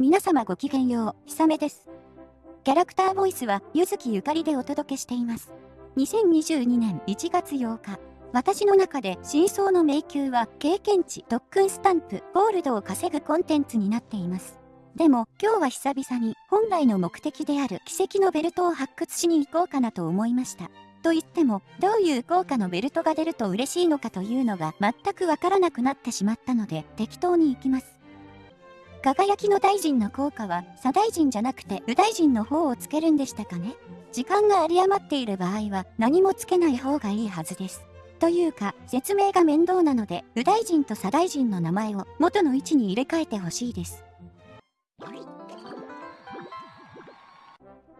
皆様ごきげんよう、ひさめです。キャラクターボイスは、ゆずきゆかりでお届けしています。2022年1月8日、私の中で真相の迷宮は経験値特訓スタンプゴールドを稼ぐコンテンツになっています。でも今日は久々に本来の目的である奇跡のベルトを発掘しに行こうかなと思いました。と言ってもどういう効果のベルトが出ると嬉しいのかというのが全くわからなくなってしまったので適当に行きます。輝きの大臣の効果は左大臣じゃなくて右大臣の方をつけるんでしたかね時間が有り余っている場合は何もつけない方がいいはずです。というか、説明が面倒なので、右大臣と左大臣の名前を元の位置に入れ替えてほしいです。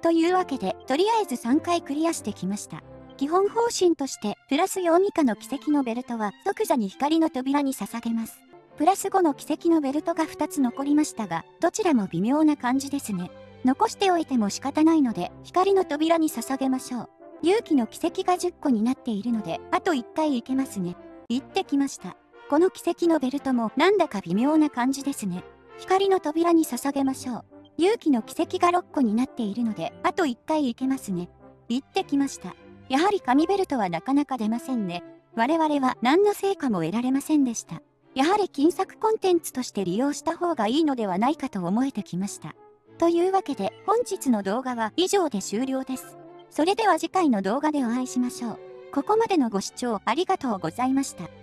というわけで、とりあえず3回クリアしてきました。基本方針として、プラス4以下の奇跡のベルトは即座に光の扉に捧げます。プラス5の奇跡のベルトが2つ残りましたが、どちらも微妙な感じですね。残しておいても仕方ないので、光の扉に捧げましょう。勇気の奇跡が10個になっているので、あと1回行けますね。行ってきました。この奇跡のベルトもなんだか微妙な感じですね。光の扉に捧げましょう。勇気の奇跡が6個になっているので、あと1回行けますね。行ってきました。やはり紙ベルトはなかなか出ませんね。我々は何の成果も得られませんでした。やはり金作コンテンツとして利用した方がいいのではないかと思えてきました。というわけで本日の動画は以上で終了です。それでは次回の動画でお会いしましょう。ここまでのご視聴ありがとうございました。